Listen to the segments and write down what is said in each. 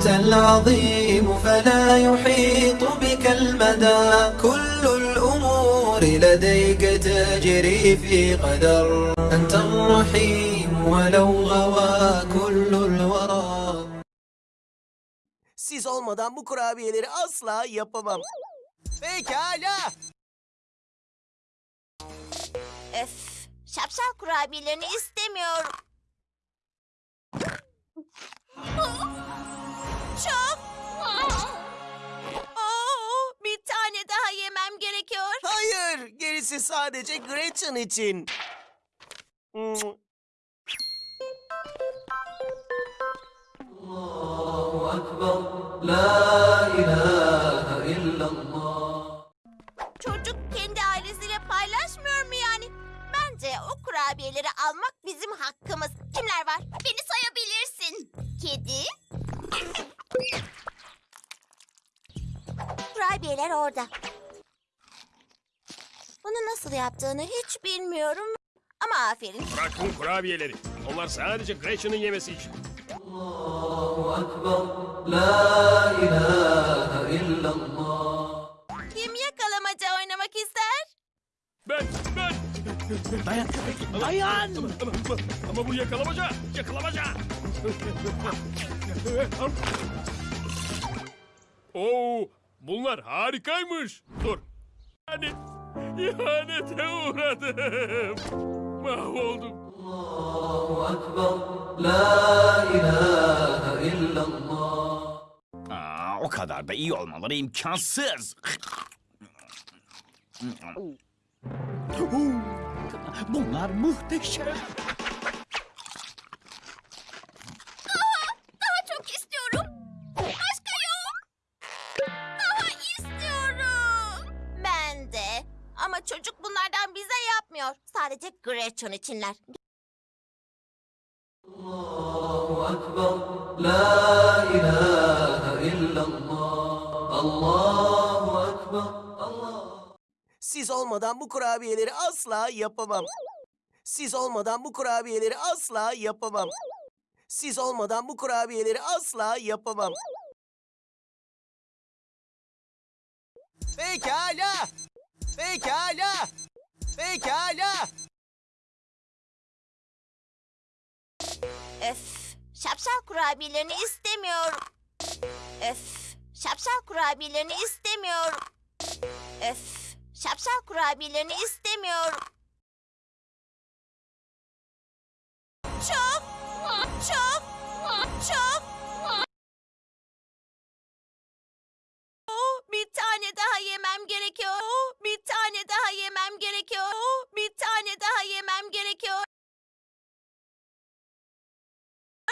أنت العظيم فلا يحيط بك المدى كل الأمور لديك تجري في قدر أنت الرحيم ولو غوى كل الورى Siz olmadan bu kurabiyeleri asla yapamam. Pekala. Öf, şapşal kurabiyelerini istemiyorum. hepsi sadece Gretchen için. Allahu Akbar, La ilahe illallah. Çocuk kendi ailesiyle paylaşmıyor mu yani? Bence o kurabiyeleri almak bizim hakkımız. Kimler var? Beni sayabilirsin. Kedi. Kurabiyeler orada nasıl yaptığını hiç bilmiyorum. Ama aferin. Bırak bu kurabiyeleri. Onlar sadece Gretchen'ın yemesi için. Kim yakalamaca oynamak ister? Ben, ben. Dayan dayan. Ama, ama, ama, ama bu yakalamaca, yakalamaca. Oo, bunlar harikaymış. Dur. Yani İhanete uğradım. Mahvoldum. Allahu Ekber. La ilahe illallah. Aa, o kadar da iyi olmaları imkansız. Bunlar muhteşem. Çocuk bunlardan bize yapmıyor. Sadece Gretchen içinler. Allahu Ekber, La ilahe illallah, Allahu Ekber, Allah. Siz olmadan bu kurabiyeleri asla yapamam. Siz olmadan bu kurabiyeleri asla yapamam. Siz olmadan bu kurabiyeleri asla yapamam. Pekala. Pekala. Pekala. Öf, şapşal kurabiyelerini istemiyorum. Öf, şapşal kurabiyelerini istemiyorum. Öf, şapşal kurabiyelerini istemiyorum.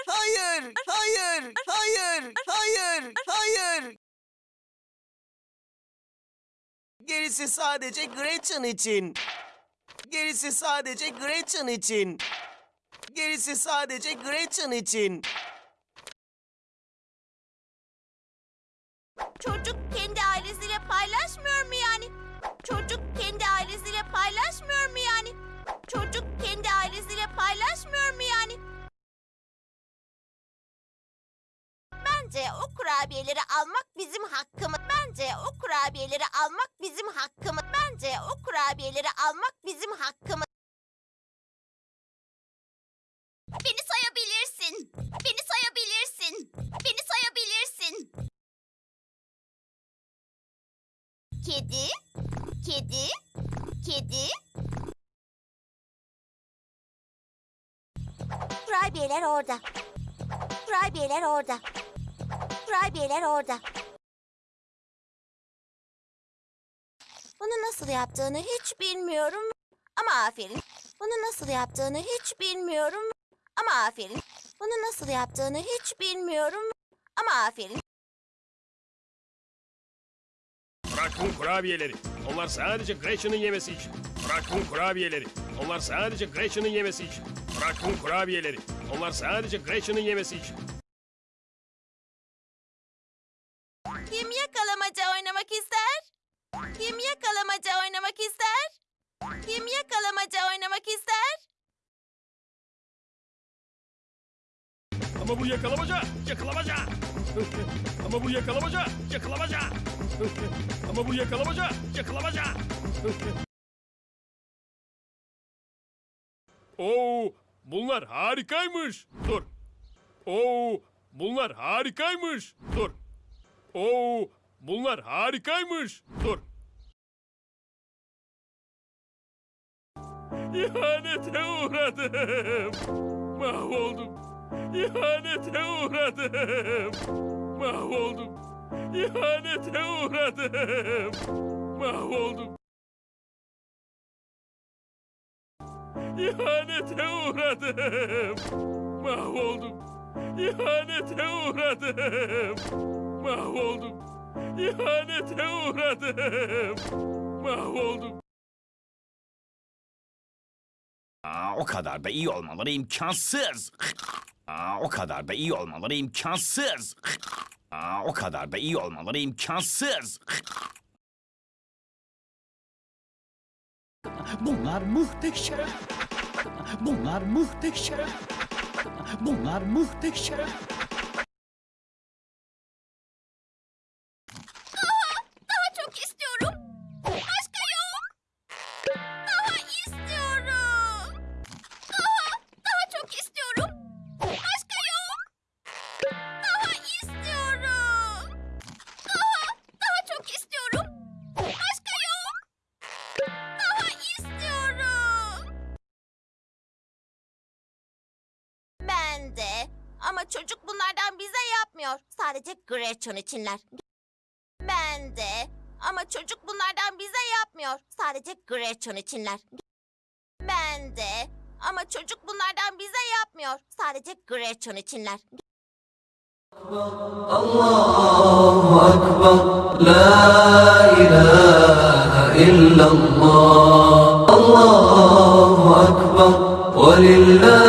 Hayır, hayır, hayır, hayır, hayır. Gerisi sadece Gretchen için. Gerisi sadece Gretchen için. Gerisi sadece Gretchen için. Çocuk kendi ailesiyle paylaşmıyor mu yani? Çocuk Bence o kurabiyeleri almak bizim hakkımız. Bence o kurabiyeleri almak bizim hakkımız. Bence o kurabiyeleri almak bizim hakkımız. Beni sayabilirsin. Beni sayabilirsin. Beni sayabilirsin. Kedi, kedi, kedi. Kurabiyeler orada. Kurabiyeler orada. Kurabiyeler orada. Bunu nasıl yaptığını hiç bilmiyorum. Ama aferin. Bunu nasıl yaptığını hiç bilmiyorum. Ama aferin. Bunu nasıl yaptığını hiç bilmiyorum. Ama aferin. Bırakın kurabiyeleri. Onlar sadece Gretchen'ın yemesi için. Bırakın kurabiyeleri. Onlar sadece Gretchen'ın yemesi için. Bırakın kurabiyeleri. Onlar sadece Gretchen'ın yemesi için. Yakalamaca oynamak ister? Kim yakalamaca oynamak ister? Ama bu yakalamaca. Yakalamaca. Ama bu yakalamaca, yakalamaca. Ama bu yakalamaca, yakalamaca. Oo, bunlar harikaymış. Dur. Oo, bunlar harikaymış. Dur. Oo, bunlar harikaymış. Dur. İhanete uğradım. Mahvoldum. İhanete uğradım. Mahvoldum. İhanete uğradım. Mahvoldum. İhanete uğradım. Mahvoldum. İhanete uğradım. Mahvoldum. İhanete uğradım. Mahvoldum. Aa, o kadar da iyi olmaları imkansız. Aa, o kadar da iyi olmaları imkansız. Aa, o kadar da iyi olmaları imkansız. Bunlar muhteşem. Bunlar muhteşem. Bunlar muhteşem. Ama çocuk bunlardan bize yapmıyor. Sadece Gretchen içinler. Ben de. Ama çocuk bunlardan bize yapmıyor. Sadece Gretchen içinler. Ben de. Ama çocuk bunlardan bize yapmıyor. Sadece Gretchen içinler. Allahu Ekber La ilahe illallah Allahu Ekber Ve lillahi